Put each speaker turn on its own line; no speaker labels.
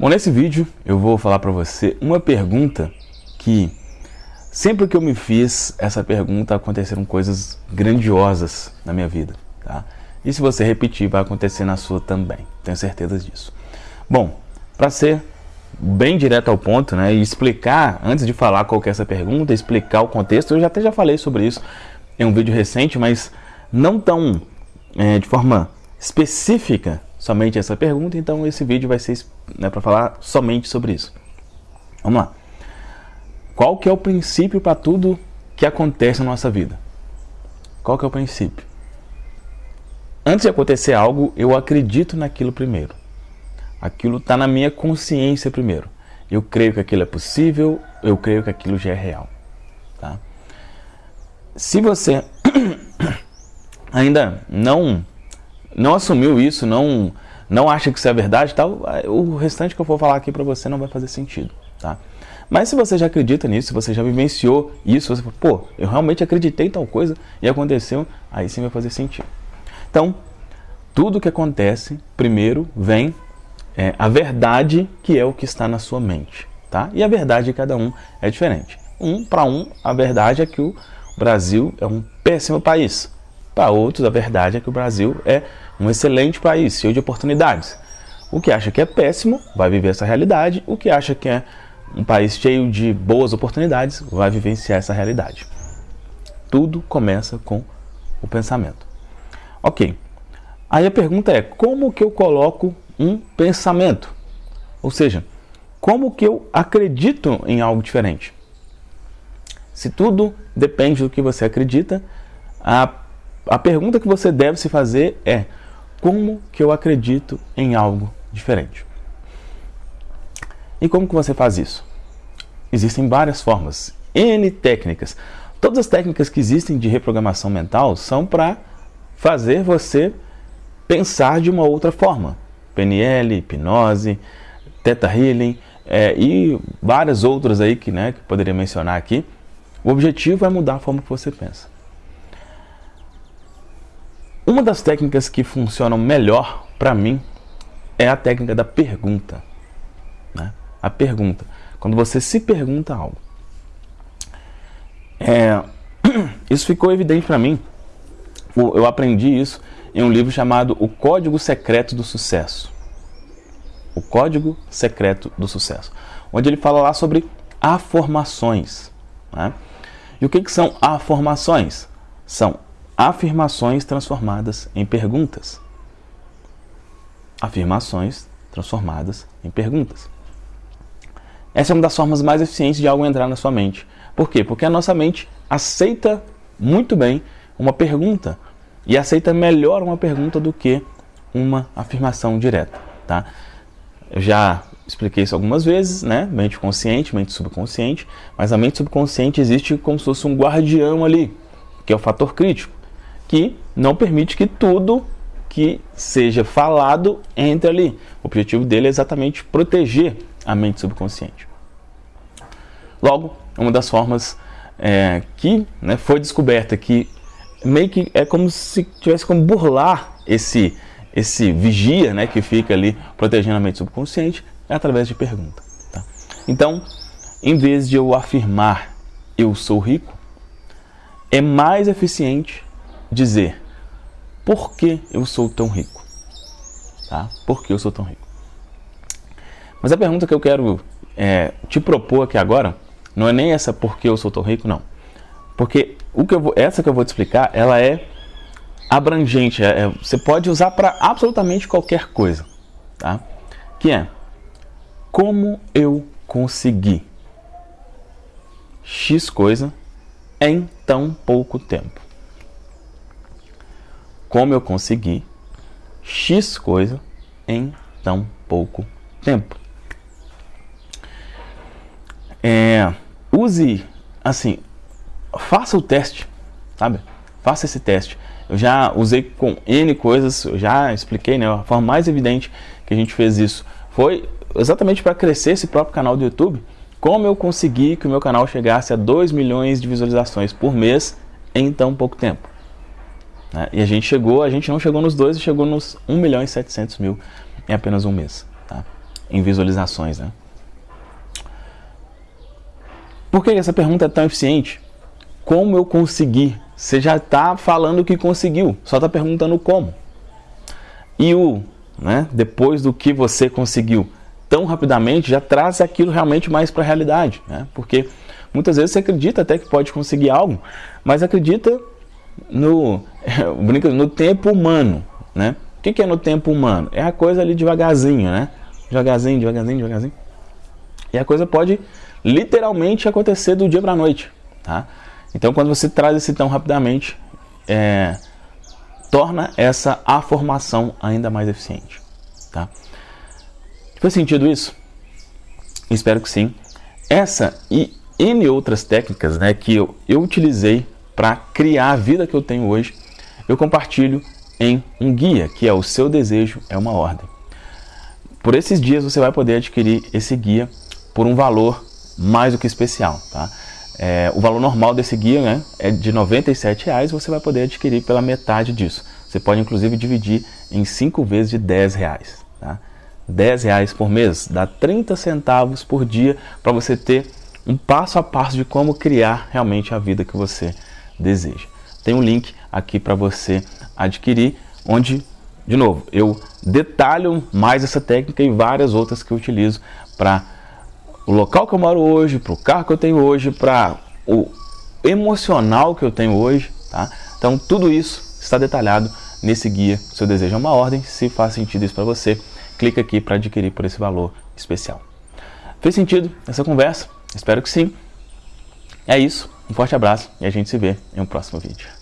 Bom, nesse vídeo eu vou falar para você uma pergunta que sempre que eu me fiz essa pergunta aconteceram coisas grandiosas na minha vida, tá? E se você repetir vai acontecer na sua também, tenho certeza disso. Bom, para ser bem direto ao ponto, né, e explicar, antes de falar qual é essa pergunta, explicar o contexto, eu já até já falei sobre isso em um vídeo recente, mas não tão é, de forma específica somente essa pergunta, então esse vídeo vai ser né, para falar somente sobre isso. Vamos lá. Qual que é o princípio para tudo que acontece na nossa vida? Qual que é o princípio? Antes de acontecer algo, eu acredito naquilo primeiro. Aquilo está na minha consciência primeiro. Eu creio que aquilo é possível, eu creio que aquilo já é real. Tá? Se você ainda não não assumiu isso, não não acha que isso é verdade, tal, o restante que eu vou falar aqui para você não vai fazer sentido, tá? Mas se você já acredita nisso, se você já vivenciou isso, você fala, pô, eu realmente acreditei em tal coisa e aconteceu, aí sim vai fazer sentido. Então, tudo que acontece, primeiro vem é, a verdade que é o que está na sua mente, tá? E a verdade de cada um é diferente. Um para um, a verdade é que o Brasil é um péssimo país. Para outros, a verdade é que o Brasil é um excelente país, cheio de oportunidades. O que acha que é péssimo vai viver essa realidade, o que acha que é um país cheio de boas oportunidades vai vivenciar essa realidade. Tudo começa com o pensamento. Ok. Aí a pergunta é, como que eu coloco um pensamento? Ou seja, como que eu acredito em algo diferente? Se tudo depende do que você acredita, a a pergunta que você deve se fazer é como que eu acredito em algo diferente? E como que você faz isso? Existem várias formas, N técnicas. Todas as técnicas que existem de reprogramação mental são para fazer você pensar de uma outra forma. PNL, hipnose, Theta Healing é, e várias outras aí que, né, que poderia mencionar aqui. O objetivo é mudar a forma que você pensa. Uma das técnicas que funcionam melhor para mim é a técnica da pergunta. Né? A pergunta. Quando você se pergunta algo. É, isso ficou evidente para mim. Eu aprendi isso em um livro chamado O Código Secreto do Sucesso. O Código Secreto do Sucesso. Onde ele fala lá sobre afirmações. Né? E o que, que são afirmações? São afirmações transformadas em perguntas. Afirmações transformadas em perguntas. Essa é uma das formas mais eficientes de algo entrar na sua mente. Por quê? Porque a nossa mente aceita muito bem uma pergunta e aceita melhor uma pergunta do que uma afirmação direta, tá? Eu já expliquei isso algumas vezes, né? Mente consciente, mente subconsciente, mas a mente subconsciente existe como se fosse um guardião ali, que é o fator crítico que não permite que tudo que seja falado entre ali. O objetivo dele é exatamente proteger a mente subconsciente. Logo, uma das formas é, que né, foi descoberta que meio que é como se tivesse como burlar esse, esse vigia né, que fica ali protegendo a mente subconsciente é através de pergunta. Tá? Então, em vez de eu afirmar eu sou rico, é mais eficiente dizer por que eu sou tão rico. Tá? Por que eu sou tão rico? Mas a pergunta que eu quero é, te propor aqui agora não é nem essa por que eu sou tão rico, não. Porque o que eu vou, essa que eu vou te explicar, ela é abrangente. É, é você pode usar para absolutamente qualquer coisa. Tá? Que é como eu consegui X coisa em tão pouco tempo como eu consegui X coisa em tão pouco tempo. É, use, assim, faça o teste, sabe? Faça esse teste. Eu já usei com N coisas, eu já expliquei, né? A forma mais evidente que a gente fez isso foi exatamente para crescer esse próprio canal do YouTube. Como eu consegui que o meu canal chegasse a 2 milhões de visualizações por mês em tão pouco tempo. Né? E a gente chegou, a gente não chegou nos dois, chegou nos 1 milhão e 700 mil em apenas um mês. Tá? em visualizações. Né? Por que essa pergunta é tão eficiente? Como eu consegui? Você já está falando que conseguiu, só está perguntando como. E o, né, depois do que você conseguiu tão rapidamente, já traz aquilo realmente mais para a realidade. Né? Porque muitas vezes você acredita até que pode conseguir algo, mas acredita no, no tempo humano. Né? O que é no tempo humano? É a coisa ali devagarzinho, né? Devagarzinho, devagarzinho, devagarzinho. E a coisa pode literalmente acontecer do dia para a noite. Tá? Então, quando você traz esse tão rapidamente, é, torna essa afirmação ainda mais eficiente. Tá? Faz sentido isso? Espero que sim. Essa e N outras técnicas né, que eu, eu utilizei para criar a vida que eu tenho hoje, eu compartilho em um guia, que é o Seu Desejo é uma Ordem. Por esses dias você vai poder adquirir esse guia por um valor mais do que especial. Tá? É, o valor normal desse guia né, é de R$ 97,00, você vai poder adquirir pela metade disso. Você pode inclusive dividir em 5 vezes de R$ 10,00. Tá? R$ 10,00 por mês dá 30 centavos por dia para você ter um passo a passo de como criar realmente a vida que você deseja. Tem um link aqui para você adquirir, onde, de novo, eu detalho mais essa técnica e várias outras que eu utilizo para o local que eu moro hoje, para o carro que eu tenho hoje, para o emocional que eu tenho hoje, tá? Então tudo isso está detalhado nesse guia. Se eu desejo uma ordem, se faz sentido isso para você, clica aqui para adquirir por esse valor especial. Fez sentido essa conversa? Espero que sim. É isso, um forte abraço e a gente se vê em um próximo vídeo.